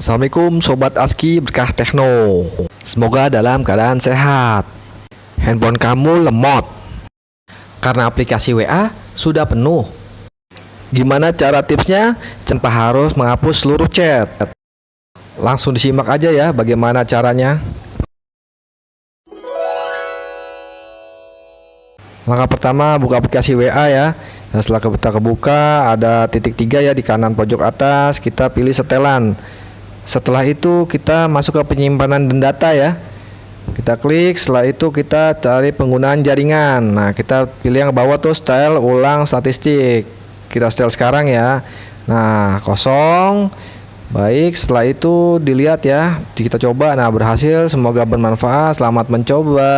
Assalamualaikum Sobat ASKI Berkah Tekno Semoga dalam keadaan sehat. Handphone kamu lemot. Karena aplikasi WA sudah penuh. Gimana cara tipsnya? Tanpa harus menghapus seluruh chat. Langsung disimak aja ya bagaimana caranya. Langkah pertama buka aplikasi WA ya. Nah, setelah kita kebuka ada titik tiga ya di kanan pojok atas. Kita pilih setelan setelah itu kita masuk ke penyimpanan dan data ya. Kita klik setelah itu kita cari penggunaan jaringan. Nah kita pilih yang bawah tuh style ulang statistik. Kita style sekarang ya. Nah kosong. Baik setelah itu dilihat ya. Kita coba. Nah berhasil. Semoga bermanfaat. Selamat mencoba